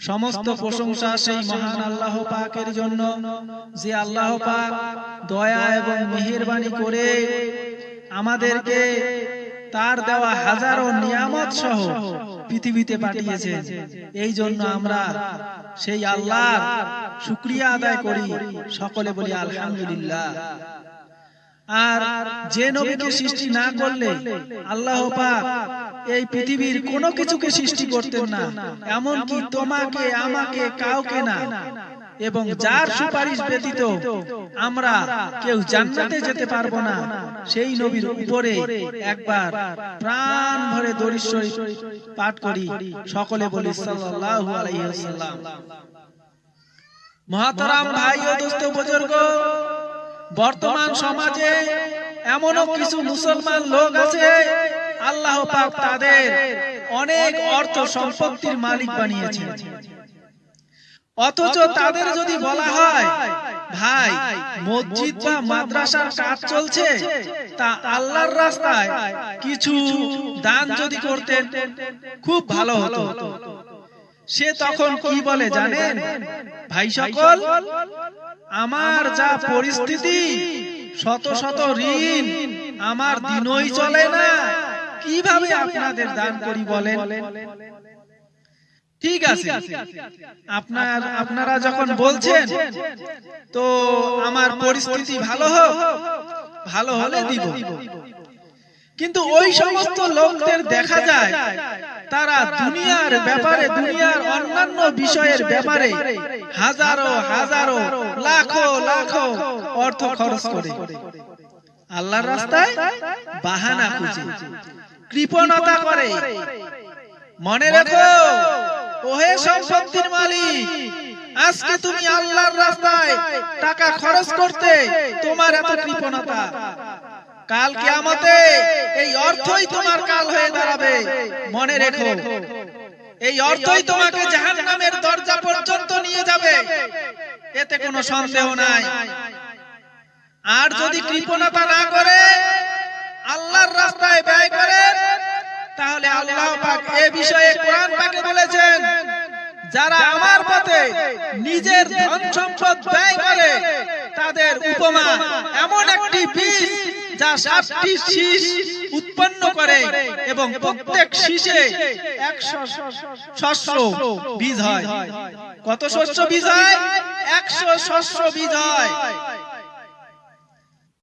সমস্ত প্রশংসা সেই মহান আল্লাহ পাকের জন্য, যে আল্লাহ পাক দয়া এবং মেহেরবানি করে আমাদেরকে তার দেওয়া হাজারো নিয়ামত সহ পৃথিবীতে পাঠিয়েছে এই জন্য আমরা সেই আল্লাহর শুক্রিয়া আদায় করি। সকলে বলি আলহামদুলিল্লাহ। আর যে নবীকে সৃষ্টি না করলে আল্লাহ পাক এই পৃথিবীর কোনো কিছুকে সৃষ্টি করতেন না। এমন কি তোমাকে আমাকে কাউকে না। এবং যার সুপারিশ ব্যতীত আমরা কেউ জান্নাতে যেতে পারব না। সেই নবীর উপরে একবার প্রাণ ভরে দরিদ্র পাঠ করি। সকলে বলি সাল্লাল্লাহু আলাইহি ওয়াসাল্লাম। মহাতারাম ভাই ও দোস্ত বুজুর্গ বর্তমান সমাজে এমনও কিছু মুসলমান লোক আছে আল্লাহ পাক তাদের অনেক অর্থ সম্পত্তির মালিক বানিয়েছে। অথচ তাদের যদি বলা হয় ভাই মসজিদ বা মাদ্রাসার কাজ চলছে তা আল্লাহর রাস্তায় কিছু দান যদি করতেন খুব ভালো হতো। সে তখন কি বলে জানেন? ভাই সকল আমার যা পরিস্থিতি শত শত ঋণ আমার দিনই চলে না। কীভাবে আপনাদের দান করি বলেন? ঠিক আছে। আপনার আপনারা যখন বলছেন তো আমার পরিস্থিতি ভালো হোক ভালো হলে দিব। কিন্তু ওই সমস্ত লোকদের দেখা যায় তারা দুনিয়ার ব্যাপারে দুনিয়ার অন্যান্য বিষয়ের ব্যাপারে হাজারো হাজারো লাখো লাখো অর্থ খরচ করে। আল্লাহর রাস্তায় বাহানা খুঁজে। কৃপণতা করে। মনে রেখো ওহে সম্পত্তির মালিক আজকে তুমি আল্লাহর রাস্তায় টাকা খরচ করতে তোমার এত কৃপণতা। কাল কিয়ামতে এই অর্থই তোমার কাল হয়ে দাঁড়াবে। মনে রেখো। এই অর্থই তোমাকে জাহান্নামের দরজা পর্যন্ত নিয়ে যাবে। এতে কোনো সন্দেহ নাই। আর যদি কৃপণতা না করে আল্লাহর রাস্তায় ব্যয় করে তাহলে আল্লাহ পাক এ বিষয়ে কোরআন পাকে বলেছেন যারা আমার পথে নিজের ধন সম্পদ ব্যয় করে তাদের উপমা এমন একটি বীজ যা সাতটি শীষ উৎপন্ন করে এবং প্রত্যেক শীষে একশো শস্য বীজ হয়। কত শস্য বীজ হয়? একশো শস্য বীজ হয়।